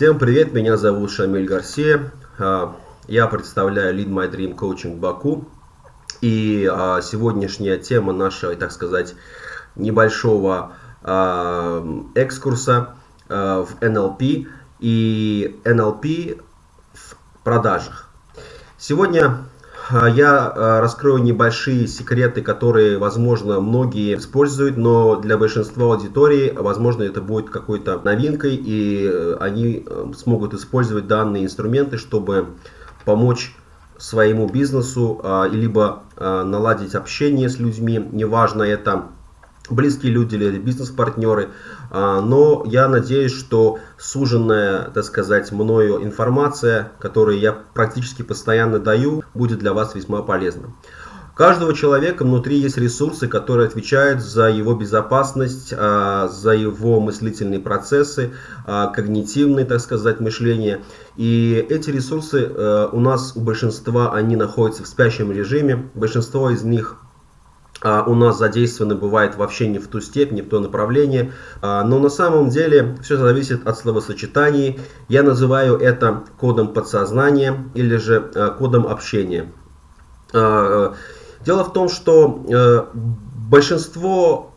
Всем привет, меня зовут Шамиль Гарсия. А, я представляю Lead My Dream Coaching Баку. И а, сегодняшняя тема нашего, так сказать, небольшого а, экскурса в NLP и NLP в продажах. Сегодня я а, раскрою небольшие секреты, которые, возможно, многие используют, но для большинства аудитории, возможно, это будет какой-то новинкой, и э, они э, смогут использовать данные инструменты, чтобы помочь своему бизнесу, а, либо наладить общение с людьми, неважно это близкие люди или бизнес-партнеры. А, но я надеюсь, что суженная, так сказать, мною информация, которую я практически постоянно даю, будет для вас весьма полезна. У каждого человека внутри есть ресурсы, которые отвечают за его безопасность, а, за его мыслительные процессы, а, когнитивные, так сказать, мышление. И эти ресурсы э, у нас, у большинства, они находятся в спящем режиме. Большинство из них у нас задействованы бывает вообще не в ту степь, не в то направление. А, но на самом деле все зависит от словосочетаний. Я называю это кодом подсознания или же а, кодом общения. Дело в том, что э, большинство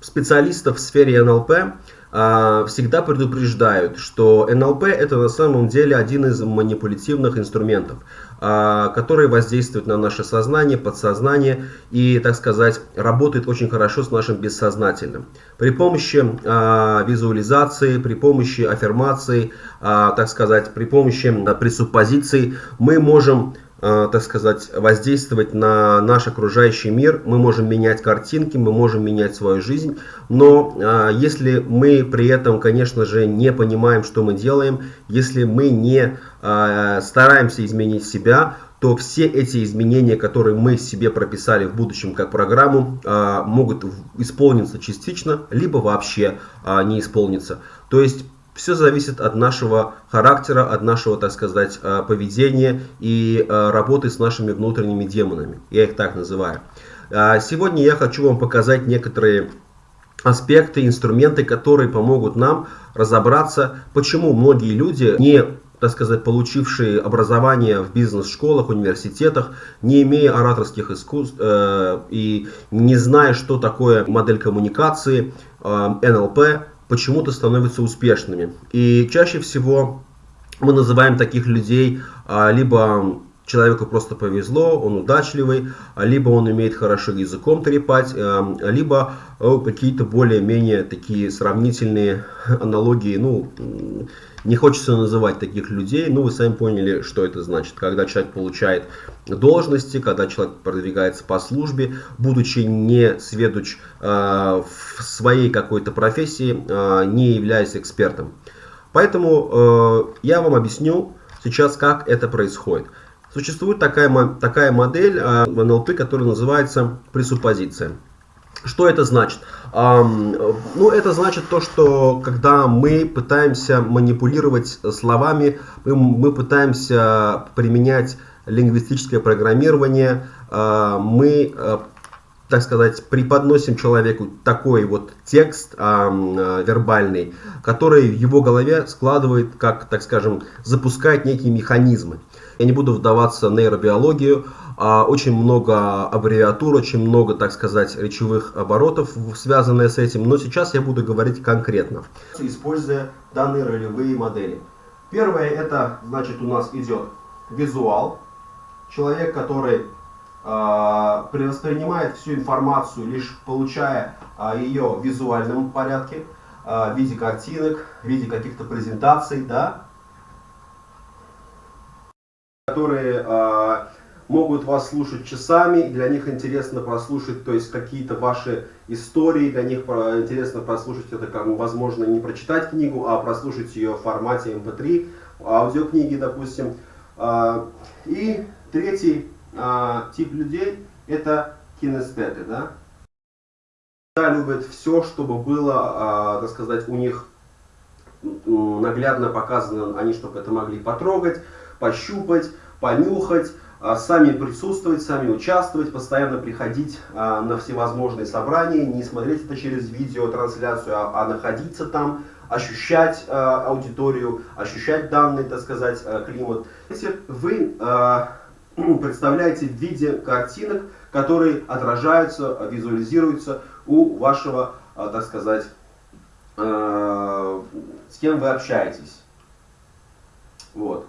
специалистов в сфере НЛП а, всегда предупреждают, что НЛП это на самом деле один из манипулятивных инструментов, а, который воздействует на наше сознание, подсознание и, так сказать, работает очень хорошо с нашим бессознательным. При помощи а, визуализации, при помощи аффирмации, так сказать, при помощи пресуппозиций мы можем так сказать, воздействовать на наш окружающий мир. Мы можем менять картинки, мы можем менять свою жизнь. Но э, если мы при этом, конечно же, не понимаем, что мы делаем, если мы не э, стараемся изменить себя, то все эти изменения, которые мы себе прописали в будущем как программу, могут исполниться частично, либо вообще не исполниться. То есть все зависит от нашего характера, от нашего, так сказать, э, поведения и э, работы с нашими внутренними демонами. Я их так называю. А сегодня я хочу вам показать некоторые аспекты, инструменты, которые помогут нам разобраться, почему многие люди, не так сказать, получившие образование в бизнес-школах, университетах, не имея ораторских искусств э, и не зная, что такое модель коммуникации, э, НЛП, почему-то становятся успешными. И чаще всего мы называем таких людей а, либо человеку просто повезло, он удачливый, а, либо он умеет хорошо языком трепать, а, либо какие-то более-менее такие сравнительные аналогии, ну, не хочется называть таких людей, но вы сами поняли, что это значит. Когда человек получает должности, когда человек продвигается по службе, будучи не сведущ э, в своей какой-то профессии, э, не являясь экспертом. Поэтому э, я вам объясню сейчас, как это происходит. Существует такая, такая модель в НЛП, которая называется пресуппозиция. Что это значит? Ну, это значит то, что когда мы пытаемся манипулировать словами, мы пытаемся применять лингвистическое программирование, а, мы, а, так сказать, преподносим человеку такой вот текст вербальный, который в его голове складывает, как, так скажем, запускает некие механизмы. Я не буду вдаваться в нейробиологию, а, очень много аббревиатур, очень много, так сказать, речевых оборотов, связанные с этим, но сейчас я буду говорить конкретно, используя данные ролевые модели. Первое, это, значит, у нас идет визуал, человек, который э, воспринимает всю информацию, лишь получая э, ее в визуальном порядке, э, в виде картинок, в виде каких-то презентаций, да, которые э, могут вас слушать часами, для них интересно прослушать, то есть какие-то ваши истории, для них интересно прослушать это, как, возможно, не прочитать книгу, а прослушать ее в формате MP3, эм аудиокниги, допустим. А, и третий а, тип людей это кинестеты, да. Любят все, чтобы было, а, так сказать, у них наглядно показано, они чтобы это могли потрогать, пощупать, понюхать, а, сами присутствовать, сами участвовать, постоянно приходить а, на всевозможные собрания, не смотреть это через видеотрансляцию, а, а находиться там, ощущать аудиторию, ощущать данный, так сказать, климат. Если вы представляете в виде картинок, которые отражаются, визуализируются у вашего, э, так сказать, э, с кем вы общаетесь. Вот.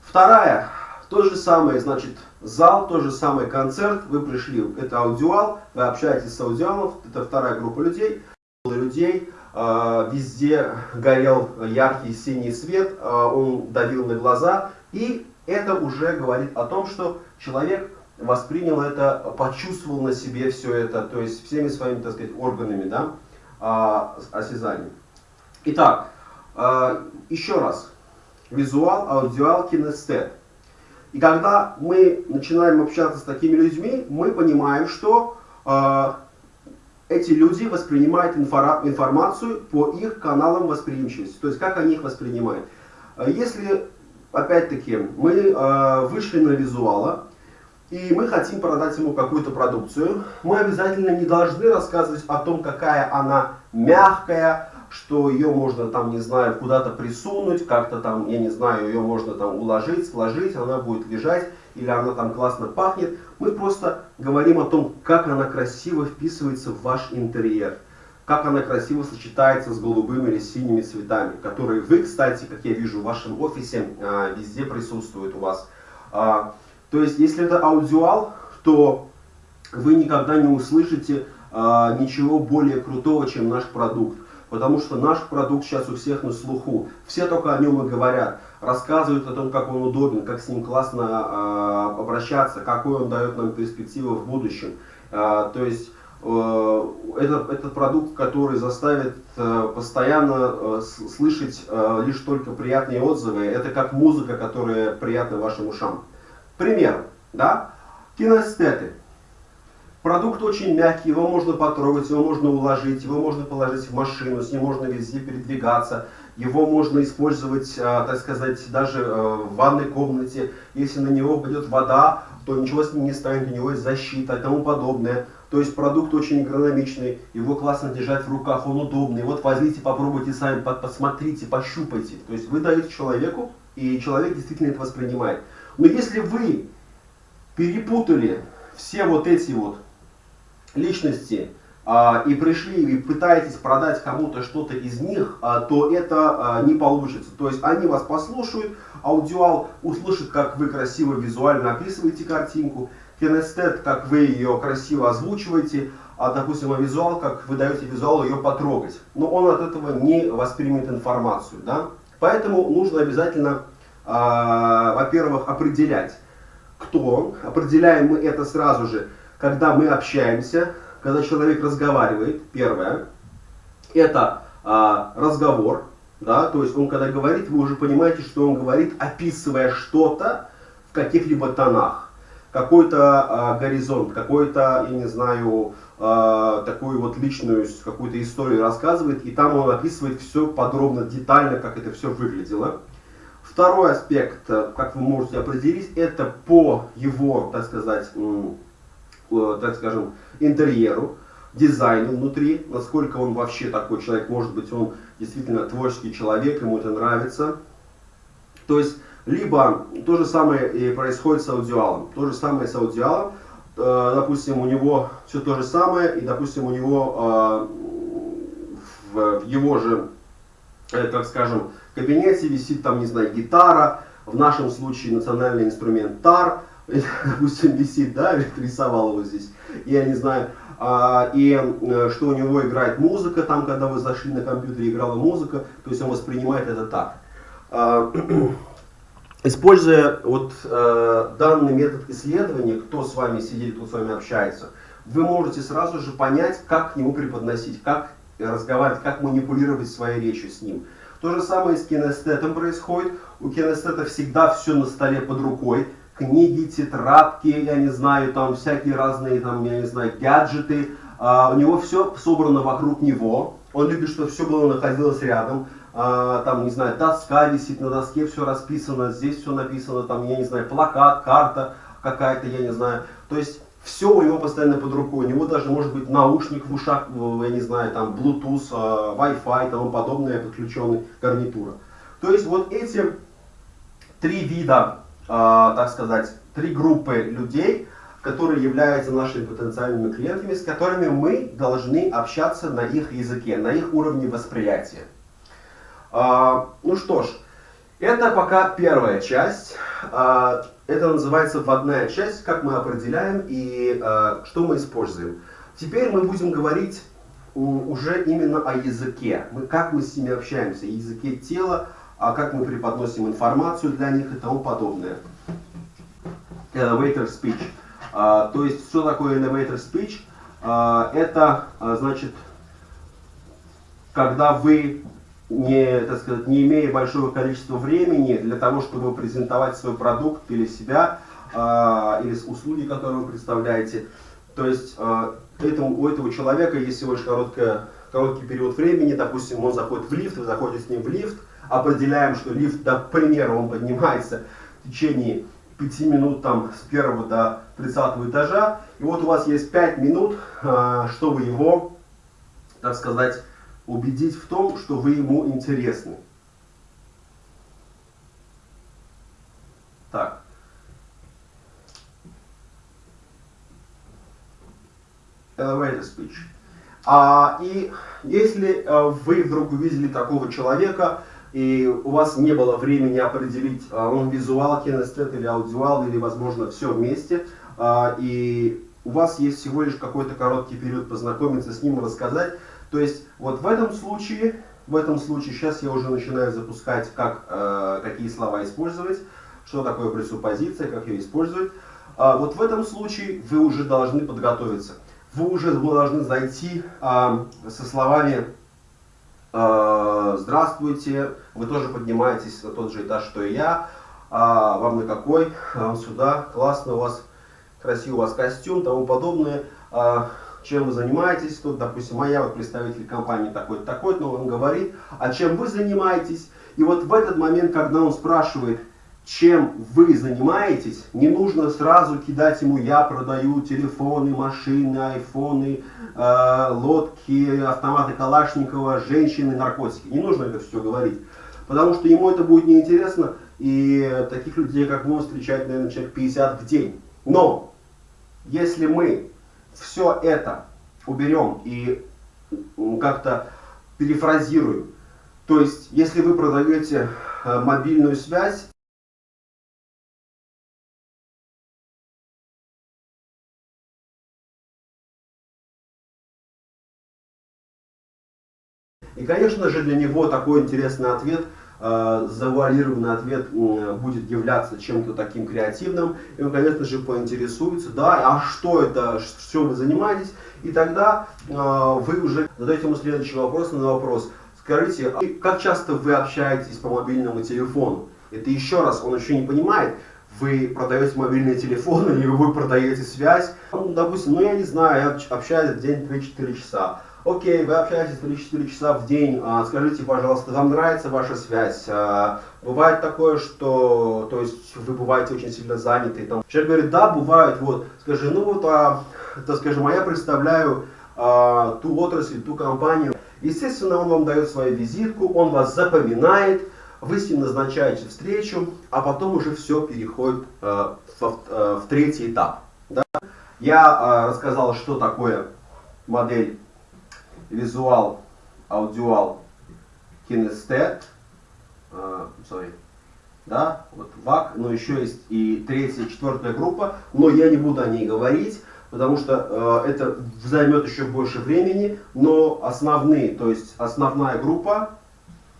Вторая, то же самое, значит, зал, тот же самый концерт, вы пришли, это аудиал, вы общаетесь с аудиалом, это вторая группа людей, людей, э, везде горел яркий синий свет, э, он давил на глаза, и это уже говорит о том, что человек воспринял это, почувствовал на себе все это, то есть всеми своими, так сказать, органами, да, э, осязанием. Итак, еще раз, визуал, аудиал, кинестет. И когда мы начинаем общаться с такими людьми, мы понимаем, что э, эти люди воспринимают информацию по их каналам восприимчивости. То есть, как они их воспринимают. Если, опять-таки, мы э, вышли на визуала, и мы хотим продать ему какую-то продукцию, мы обязательно не должны рассказывать о том, какая она мягкая, что ее можно там, не знаю, куда-то присунуть, как-то там, я не знаю, ее можно там уложить, сложить, она будет лежать, или она там классно пахнет. Мы просто говорим о том, как она красиво вписывается в ваш интерьер, как она красиво сочетается с голубыми или синими цветами, которые вы, кстати, как я вижу в вашем офисе, а, везде присутствуют у вас. А, то есть, если это аудиал, то вы никогда не услышите а, ничего более крутого, чем наш продукт потому что наш продукт сейчас у всех на слуху. Все только о нем и говорят, рассказывают о том, как он удобен, как с ним классно обращаться, какой он дает нам перспективы в будущем. То есть э, это, этот продукт, который заставит э, постоянно э, слышать лишь только приятные отзывы, это как музыка, которая приятна вашим ушам. Пример, да? Кинестеты. Продукт очень мягкий, его можно потрогать, его можно уложить, его можно положить в машину, с ним можно везде передвигаться. Его можно использовать, так сказать, даже в ванной комнате. Если на него пойдет вода, то ничего с ним не станет, у него есть защита и тому подобное. То есть продукт очень эргономичный, его классно держать в руках, он удобный. Вот возьмите, попробуйте сами, посмотрите, пощупайте. То есть вы даете человеку, и человек действительно это воспринимает. Но если вы перепутали все вот эти вот личности а, и пришли и пытаетесь продать кому-то что-то из них, а, то это а, не получится. То есть они вас послушают, аудиал услышит, как вы красиво визуально описываете картинку, кинестет, как вы ее красиво озвучиваете, а, допустим, визуал, как вы даете визуалу ее потрогать. Но он от этого не воспримет информацию. Да? Поэтому нужно обязательно, а, во-первых, определять, кто он. Определяем мы это сразу же когда мы общаемся, когда человек разговаривает, первое, это а, разговор, да, то есть он когда говорит, вы уже понимаете, что он говорит, описывая что-то в каких-либо тонах, какой-то а, горизонт, какой-то, я не знаю, а, такую вот личную какую-то историю рассказывает, и там он описывает все подробно, детально, как это все выглядело. Второй аспект, как вы можете определить, это по его, так сказать, Э, так скажем, интерьеру, дизайну внутри, насколько он вообще такой человек, может быть он действительно творческий человек, ему это нравится. То есть, либо то же самое и происходит с аудиалом. То же самое с аудиалом, э, допустим, у него все то же самое, и, допустим, у него э, в его же, как скажем, кабинете висит там, не знаю, гитара, в нашем случае национальный инструмент тар, допустим, висит, да, рисовал его здесь, я не знаю, а, и э, что у него играет музыка, там, когда вы зашли на компьютере, играла музыка, то есть он воспринимает это так. Используя вот э, данный метод исследования, кто с вами сидит, кто с вами общается, вы можете сразу же понять, как к нему преподносить, как разговаривать, как манипулировать своей речью с ним. То же самое с кинестетом происходит. У кинестета всегда все на столе под рукой книги, тетрадки, я не знаю, там всякие разные, там, я не знаю, гаджеты. А, у него все собрано вокруг него. Он любит, чтобы все было находилось рядом. А, там, не знаю, доска висит, на доске все расписано, здесь все написано, там, я не знаю, плакат, карта какая-то, я не знаю. То есть все у него постоянно под рукой. У него даже может быть наушник в ушах, я не знаю, там Bluetooth, а, Wi-Fi и тому подобное, подключенный гарнитура. То есть вот эти три вида, а, так сказать, три группы людей, которые являются нашими потенциальными клиентами, с которыми мы должны общаться на их языке, на их уровне восприятия. А, ну что ж, это пока первая часть. А, это называется вводная часть, как мы определяем и а, что мы используем. Теперь мы будем говорить уже именно о языке, мы, как мы с ними общаемся, языке тела, а как мы преподносим информацию для них и тому подобное. Elevator speech. А, то есть, что такое elevator speech? А, это, а, значит, когда вы не, так сказать, не имея большого количества времени для того, чтобы презентовать свой продукт или себя, э, или услуги, которые вы представляете. То есть э, этому, у этого человека есть всего лишь короткая, короткий период времени, допустим, он заходит в лифт, вы заходите с ним в лифт, определяем, что лифт, да, к примеру, он поднимается в течение 5 минут там, с первого до 30 этажа, и вот у вас есть 5 минут, э, чтобы его, так сказать, убедить в том, что вы ему интересны. Так. Elevator speech. А, и если а, вы вдруг увидели такого человека, и у вас не было времени определить, а, он визуал, кинестет или аудиал, или, возможно, все вместе, а, и у вас есть всего лишь какой-то короткий период познакомиться с ним, рассказать, то есть вот в этом случае, в этом случае сейчас я уже начинаю запускать, как, э, какие слова использовать, что такое пресуппозиция, как ее использовать. А вот в этом случае вы уже должны подготовиться. Вы уже должны зайти э, со словами э, «Здравствуйте, вы тоже поднимаетесь на тот же этаж, что и я, а вам на какой? А сюда, классно у вас, красивый у вас костюм, тому подобное». А, чем вы занимаетесь, тут, допустим, а я вот представитель компании такой-то, такой-то, но он говорит, а чем вы занимаетесь, и вот в этот момент, когда он спрашивает, чем вы занимаетесь, не нужно сразу кидать ему «я продаю телефоны, машины, айфоны, э, лодки, автоматы Калашникова, женщины, наркотики». Не нужно это все говорить, потому что ему это будет неинтересно, и таких людей, как мы, встречать, наверное, человек 50 в день. Но, если мы все это уберем и как-то перефразируем. То есть, если вы продаете э, мобильную связь, И, конечно же, для него такой интересный ответ – завуалированный ответ будет являться чем-то таким креативным, и он, конечно же, поинтересуется, да, а что это, что вы занимаетесь, и тогда э, вы уже задаете ему следующий вопрос на вопрос. Скажите, а как часто вы общаетесь по мобильному телефону? Это еще раз, он еще не понимает, вы продаете мобильный телефон или вы продаете связь. Ну, допустим, ну я не знаю, я общаюсь в день 3-4 часа. Окей, вы общаетесь 3-4 часа в день, а, скажите, пожалуйста, вам нравится ваша связь? А, бывает такое, что, то есть, вы бываете очень сильно заняты, там. Человек говорит, да, бывает, вот, скажи, ну вот, а, это, скажем, а я представляю а, ту отрасль, ту компанию. Естественно, он вам дает свою визитку, он вас запоминает, вы с ним назначаете встречу, а потом уже все переходит а, в, а, в третий этап. Да? Я а, рассказал, что такое модель визуал, аудиал, кинестет, uh, sorry, да, вот ВАК, но еще есть и третья, четвертая группа, но я не буду о ней говорить, потому что э, это займет еще больше времени, но основные, то есть основная группа,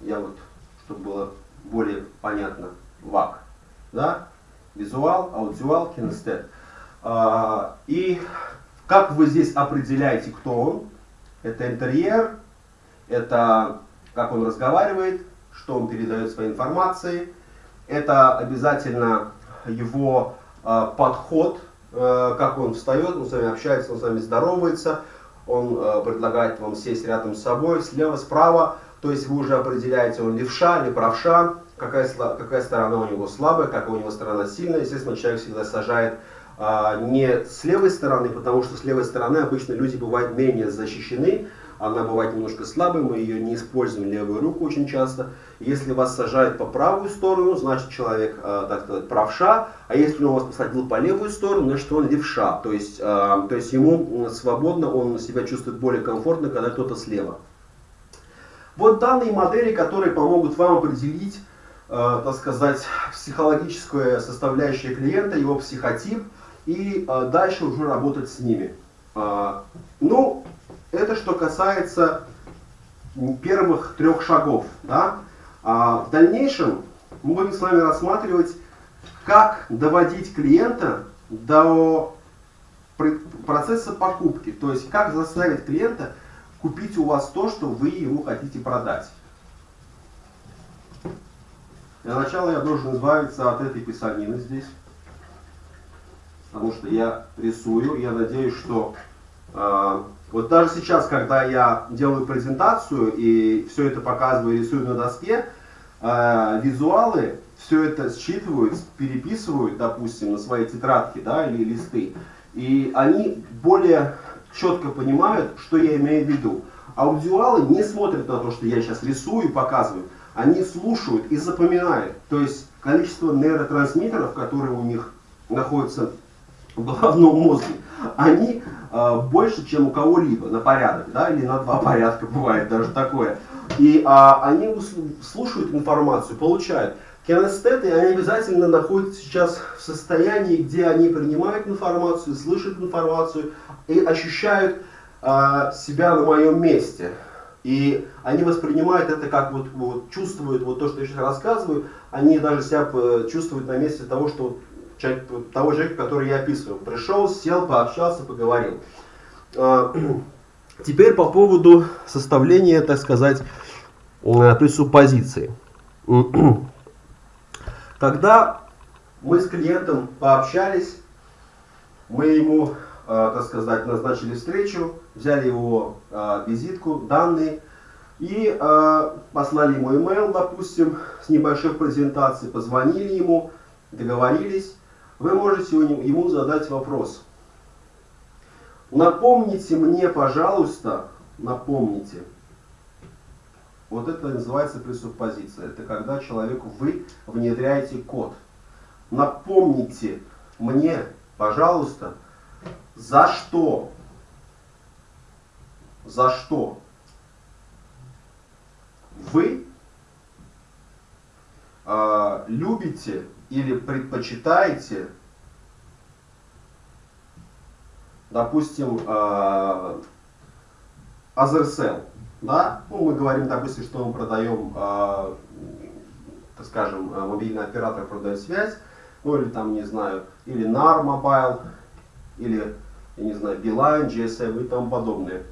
я вот, чтобы было более понятно, ВАК, да, визуал, аудиал, кинестет. Э, и как вы здесь определяете, кто он, это интерьер, это как он разговаривает, что он передает своей информации. Это обязательно его э, подход, э, как он встает, он с вами общается, он с вами здоровается, он э, предлагает вам сесть рядом с собой, слева, справа. То есть вы уже определяете, он левша или правша, какая, какая сторона у него слабая, какая у него сторона сильная. Естественно, человек всегда сажает а, не с левой стороны, потому что с левой стороны обычно люди бывают менее защищены, она бывает немножко слабой, мы ее не используем левую руку очень часто. Если вас сажают по правую сторону, значит человек, э, так сказать, правша, а если он вас посадил по левую сторону, значит он левша, то есть, э, то есть ему свободно, он себя чувствует более комфортно, когда кто-то слева. Вот данные модели, которые помогут вам определить, так сказать, психологическую составляющую клиента, его психотип, и э, дальше уже работать с ними. Э, ну, это что касается первых трех шагов. Да? А в дальнейшем мы будем с вами рассматривать, как доводить клиента до процесса покупки. То есть, как заставить клиента купить у вас то, что вы ему хотите продать. Для начала я должен избавиться от этой писанины здесь. Потому что я рисую. Я надеюсь, что э, вот даже сейчас, когда я делаю презентацию и все это показываю, рисую на доске, э, визуалы все это считывают, переписывают, допустим, на свои тетрадки да, или листы. И они более четко понимают, что я имею в виду. Аудиалы не смотрят на то, что я сейчас рисую показываю. Они слушают и запоминают. То есть количество нейротрансмиттеров, которые у них находятся в головном мозге, они э, больше, чем у кого-либо на порядок, да, или на два порядка бывает даже такое. И э, они слушают информацию, получают. Кинестеты, они обязательно находятся сейчас в состоянии, где они принимают информацию, слышат информацию и ощущают э, себя на моем месте. И они воспринимают это как вот, вот чувствуют вот то, что я сейчас рассказываю, они даже себя э, чувствуют на месте того, что того человека, который я описываю. Пришел, сел, пообщался, поговорил. А, теперь по поводу составления, так сказать, э, пресуппозиции. Когда мы с клиентом пообщались, мы ему, э, так сказать, назначили встречу, взяли его э, визитку, данные и послали ему email, допустим, с небольшой презентацией, позвонили ему, договорились, вы можете ему задать вопрос. Напомните мне, пожалуйста, напомните. Вот это называется пресуппозиция. Это когда человеку вы внедряете код. Напомните мне, пожалуйста, за что, за что вы э, любите или предпочитаете, допустим, э, Азерсел, да, ну, мы говорим, допустим, что мы продаем, э, так скажем, э, мобильный оператор продает связь, ну или там, не знаю, или NAR Mobile, или, я не знаю, Beeline, GSM и тому подобное.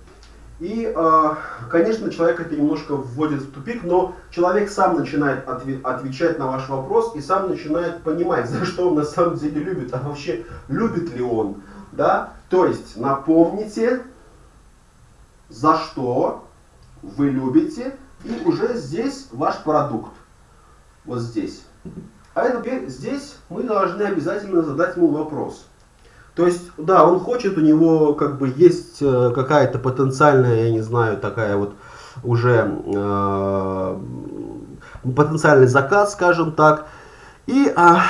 И, а, конечно, человек это немножко вводит в тупик, но человек сам начинает отвечать на ваш вопрос и сам начинает понимать, за что он на самом деле любит, а вообще любит ли он. Да? То есть напомните, за что вы любите, и уже здесь ваш продукт. Вот здесь. А теперь здесь мы должны обязательно задать ему вопрос. То есть, да, он хочет, у него как бы есть э, какая-то потенциальная, я не знаю, такая вот уже э, потенциальный заказ, скажем так. И а,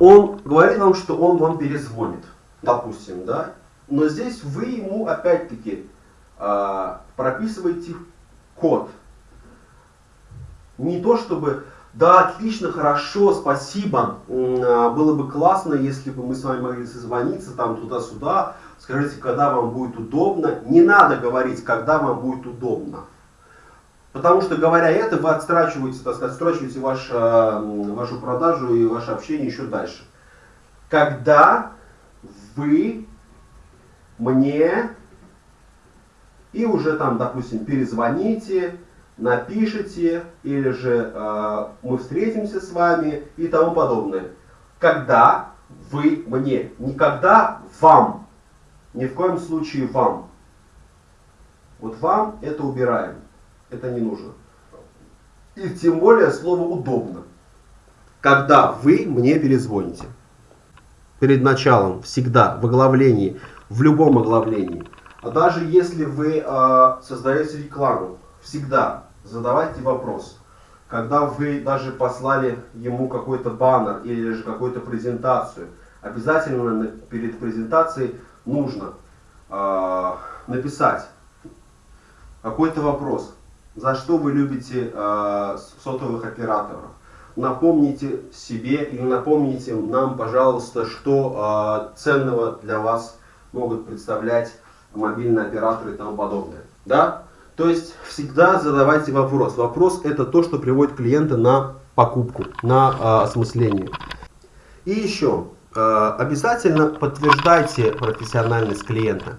он говорит вам, что он вам перезвонит, допустим, да. Но здесь вы ему опять-таки э, прописываете код. Не то чтобы да, отлично, хорошо, спасибо. А, было бы классно, если бы мы с вами могли созвониться там туда-сюда. Скажите, когда вам будет удобно. Не надо говорить, когда вам будет удобно. Потому что, говоря это, вы отстрачиваете, так сказать, отстрачиваете ваш, а, вашу продажу и ваше общение еще дальше. Когда вы мне и уже там, допустим, перезвоните, напишите, или же э, мы встретимся с вами и тому подобное. Когда вы мне, никогда вам, ни в коем случае вам. Вот вам это убираем, это не нужно. И тем более слово удобно. Когда вы мне перезвоните. перед началом, всегда, в оглавлении, в любом оглавлении. А даже если вы э, создаете рекламу, всегда задавайте вопрос. Когда вы даже послали ему какой-то баннер или же какую-то презентацию, обязательно перед презентацией нужно э, написать какой-то вопрос. За что вы любите э, сотовых операторов? Напомните себе или напомните нам, пожалуйста, что э, ценного для вас могут представлять мобильные операторы и тому подобное. Да? То есть всегда задавайте вопрос. Вопрос это то, что приводит клиента на покупку, на э, осмысление. И еще, э, обязательно подтверждайте профессиональность клиента.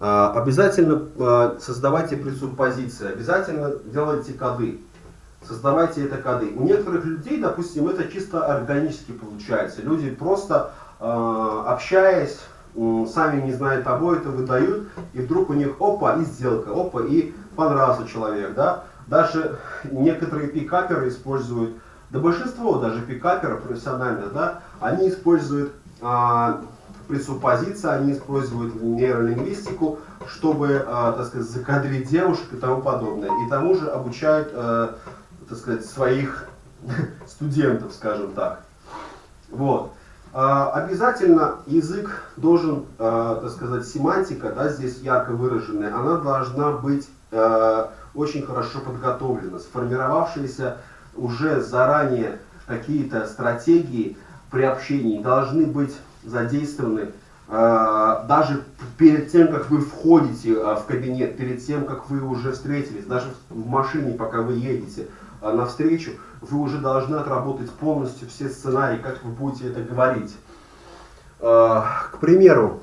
Э, обязательно э, создавайте пресуппозиции, обязательно делайте коды. Создавайте это коды. У некоторых людей, допустим, это чисто органически получается. Люди просто общаясь, сами не зная того, это выдают, и вдруг у них опа, и сделка, опа, и понравился человек, да. Даже некоторые пикаперы используют, да большинство даже пикаперов профессиональных, да, они используют а, пресуппозиции, они используют нейролингвистику, чтобы, а, так сказать, закадрить девушек и тому подобное. И тому же обучают, а, так сказать, своих студентов, скажем так. Вот. А, обязательно язык должен, а, так сказать, семантика, да, здесь ярко выраженная, она должна быть а, очень хорошо подготовлена, сформировавшиеся уже заранее какие-то стратегии при общении должны быть задействованы даже перед тем, как вы входите в кабинет, перед тем, как вы уже встретились, даже в машине, пока вы едете, навстречу, вы уже должны отработать полностью все сценарии, как вы будете это говорить. А, к примеру,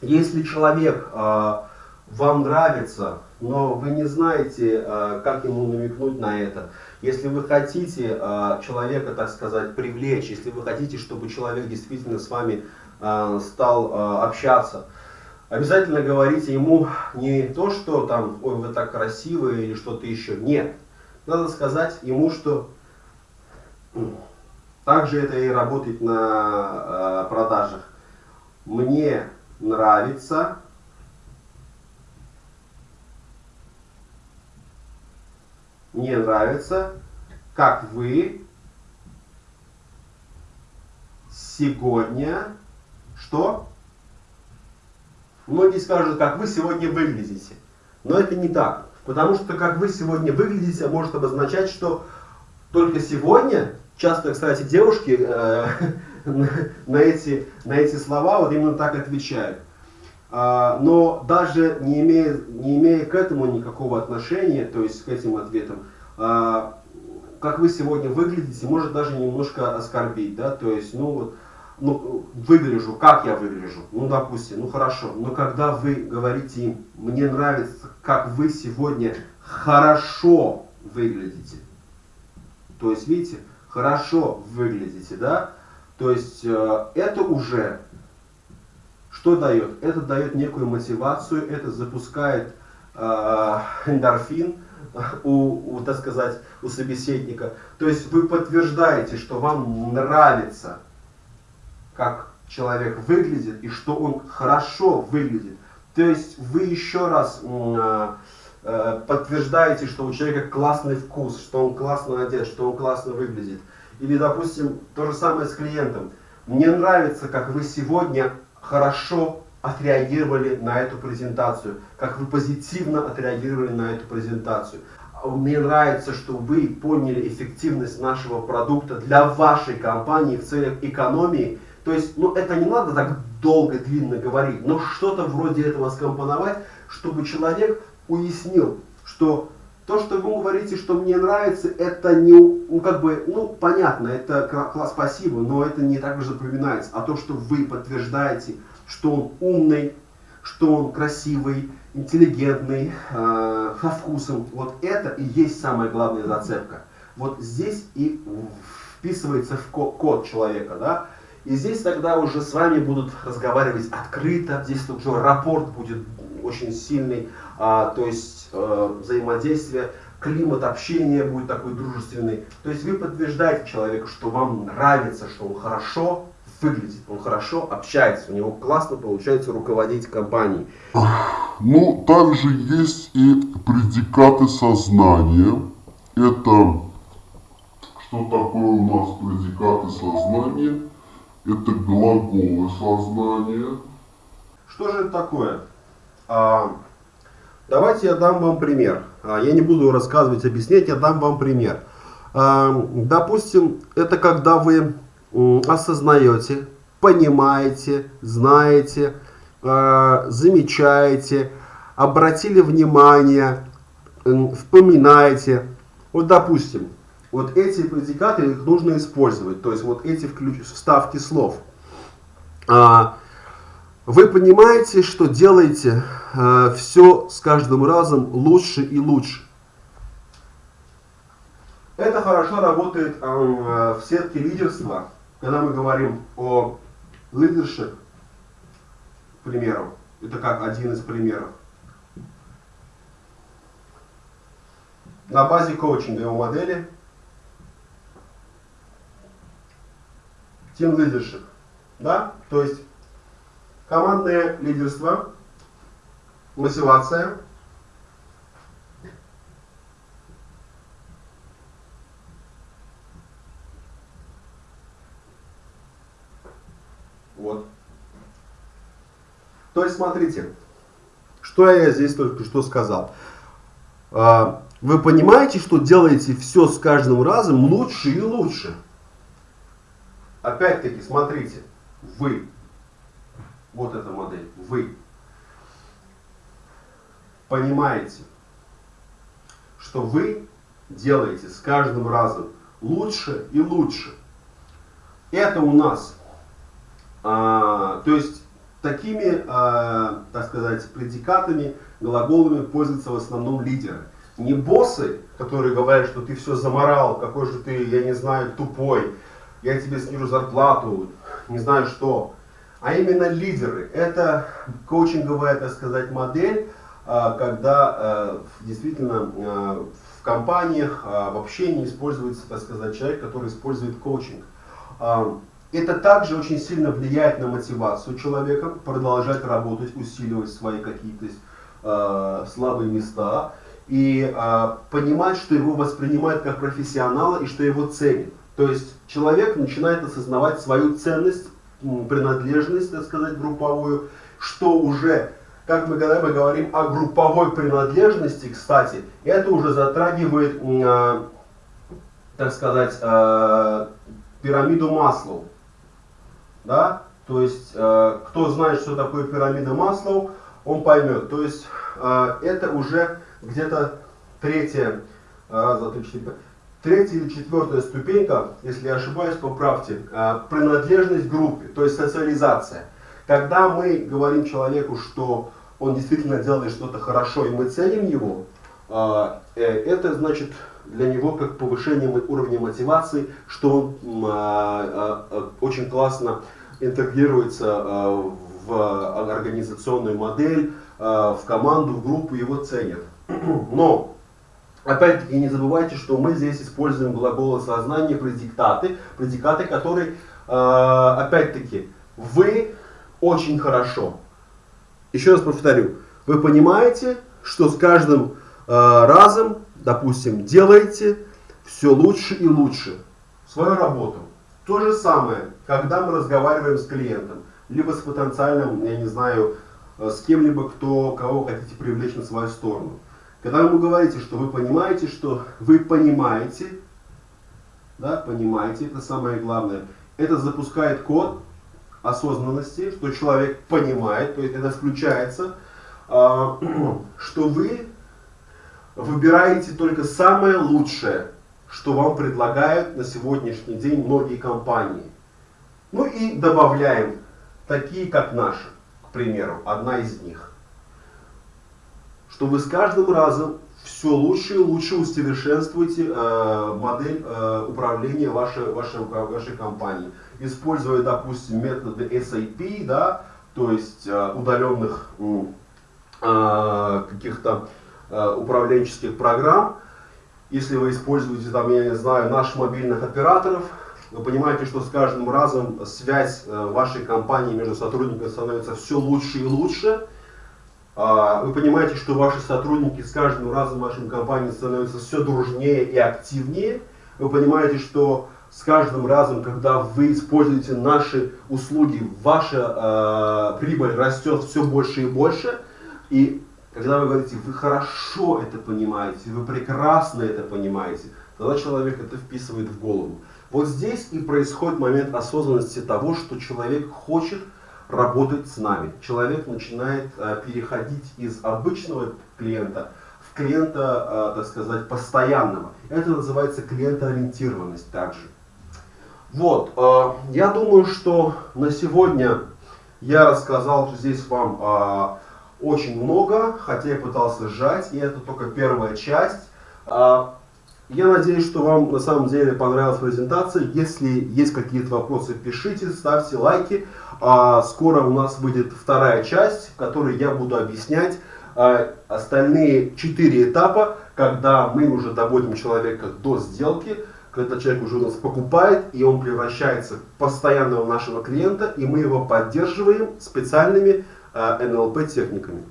если человек а, вам нравится, но вы не знаете, как ему намекнуть на это, если вы хотите человека, так сказать, привлечь, если вы хотите, чтобы человек действительно с вами стал общаться, обязательно говорите ему не то, что там, ой, вы так красивые или что-то еще. Нет надо сказать ему, что также это и работает на э, продажах. Мне нравится мне нравится, как вы сегодня, что? Многие скажут, как вы сегодня выглядите. Но это не так. Потому что как вы сегодня выглядите, может обозначать, что только сегодня, часто, кстати, девушки э, на, эти, на эти слова вот именно так отвечают. А, но даже не имея, не имея к этому никакого отношения, то есть к этим ответам, а, как вы сегодня выглядите, может даже немножко оскорбить, да, то есть, ну вот, ну, выгляжу, как я выгляжу, ну, допустим, ну, хорошо, но когда вы говорите им, мне нравится, как вы сегодня хорошо выглядите, то есть, видите, хорошо выглядите, да, то есть, э, это уже, что дает? Это дает некую мотивацию, это запускает э, эндорфин, у, у, так сказать, у собеседника. То есть вы подтверждаете, что вам нравится как человек выглядит и что он хорошо выглядит. То есть вы еще раз э, э, подтверждаете, что у человека классный вкус, что он классно одет, что он классно выглядит. Или, допустим, то же самое с клиентом. Мне нравится, как вы сегодня хорошо отреагировали на эту презентацию, как вы позитивно отреагировали на эту презентацию. Мне нравится, что вы поняли эффективность нашего продукта для вашей компании в целях экономии то есть, ну, это не надо так долго, длинно говорить, но что-то вроде этого скомпоновать, чтобы человек уяснил, что то, что вы говорите, что мне нравится, это не, ну, как бы, ну, понятно, это класс, спасибо, но это не так же запоминается. А то, что вы подтверждаете, что он умный, что он красивый, интеллигентный, э, со вкусом, вот это и есть самая главная зацепка. Вот здесь и вписывается в код человека, да, и здесь тогда уже с вами будут разговаривать открыто, здесь уже рапорт будет очень сильный, а, то есть э, взаимодействие климат общения будет такой дружественный. То есть вы подтверждаете человеку, что вам нравится, что он хорошо выглядит, он хорошо общается, у него классно получается руководить компанией. Ну, также есть и предикаты сознания. Это что такое у нас предикаты сознания? Это глаголы сознания. Что же это такое? А, давайте я дам вам пример. А, я не буду рассказывать, объяснять, я дам вам пример. А, допустим, это когда вы осознаете, понимаете, знаете, а, замечаете, обратили внимание, вспоминаете. Вот допустим, вот эти предикаты их нужно использовать, то есть вот эти вставки слов. А, вы понимаете, что делаете э, все с каждым разом лучше и лучше. Это хорошо работает э, в сетке лидерства, когда мы говорим о leadership, к примеру. Это как один из примеров. На базе коучинговой модели Team Leadership. Да? То есть командное лидерство, мотивация, Вот. То есть, смотрите, что я здесь только что сказал. А, вы понимаете, что делаете все с каждым разом лучше и лучше. Опять-таки, смотрите, вы, вот эта модель, вы понимаете, что вы делаете с каждым разом лучше и лучше. Это у нас, а, то есть такими, а, так сказать, предикатами, глаголами пользуются в основном лидеры. Не боссы, которые говорят, что ты все заморал, какой же ты, я не знаю, тупой, я тебе снижу зарплату, не знаю что. А именно лидеры. Это коучинговая, так сказать, модель, а, когда а, действительно а, в компаниях, в общении используется, так сказать, человек, который использует коучинг. Это также очень сильно влияет на мотивацию человека продолжать работать, усиливать свои какие-то слабые места и понимать, что его воспринимают как профессионала и что его ценят. То есть человек начинает осознавать свою ценность, принадлежность, так сказать, групповую, что уже, как мы когда мы говорим о групповой принадлежности, кстати, это уже затрагивает, э, так сказать, э, пирамиду Маслоу. Да? То есть, э, кто знает, что такое пирамида Маслоу, он поймет. То есть, это уже где-то третья, раз, два, три, четыре, Третья или четвертая ступенька, если я ошибаюсь, поправьте, а, принадлежность группе, то есть социализация. Когда мы говорим человеку, что он действительно делает что-то хорошо, и мы ценим его, а, э, это значит для него как повышение уровня мотивации, что он очень классно интегрируется в организационную модель, в команду, в группу, его ценят. Но Опять-таки не забывайте, что мы здесь используем глаголы сознания, предиктаты, предикаты, которые, э, опять-таки, вы очень хорошо. Еще раз повторю, вы понимаете, что с каждым э, разом, допустим, делаете все лучше и лучше свою работу. То же самое, когда мы разговариваем с клиентом, либо с потенциальным, я не знаю, э, с кем-либо, кто, кого хотите привлечь на свою сторону. Когда вы говорите, что вы понимаете, что вы понимаете, да, понимаете, это самое главное, это запускает код осознанности, что человек понимает, то есть это включается, а, что вы выбираете только самое лучшее, что вам предлагают на сегодняшний день многие компании. Ну и добавляем такие, как наши, к примеру, одна из них что вы с каждым разом все лучше и лучше усовершенствуете э, модель э, управления вашей, вашей, вашей компании. Используя, допустим, методы SAP, да, то есть э, удаленных э, каких-то э, управленческих программ, если вы используете, там, я не знаю, наших мобильных операторов, вы понимаете, что с каждым разом связь э, вашей компании между сотрудниками становится все лучше и лучше. А, вы понимаете, что ваши сотрудники с каждым разом в вашей компании становятся все дружнее и активнее. Вы понимаете, что с каждым разом, когда вы используете наши услуги, ваша э, прибыль растет все больше и больше. И когда вы говорите, вы хорошо это понимаете, вы прекрасно это понимаете, тогда человек это вписывает в голову. Вот здесь и происходит момент осознанности того, что человек хочет работать с нами. Человек начинает э, переходить из обычного клиента в клиента, э, так сказать, постоянного. Это называется клиентоориентированность также. Вот, э, я думаю, что на сегодня я рассказал здесь вам очень много, хотя я пытался сжать, и это только первая часть. Я надеюсь, что вам на самом деле понравилась презентация. Если есть какие-то вопросы, пишите, ставьте лайки. А, скоро у нас выйдет вторая часть, в которой я буду объяснять а, остальные четыре этапа, когда мы уже доводим человека до сделки, когда человек уже у нас покупает, и он превращается в постоянного нашего клиента, и мы его поддерживаем специальными а, NLP техниками.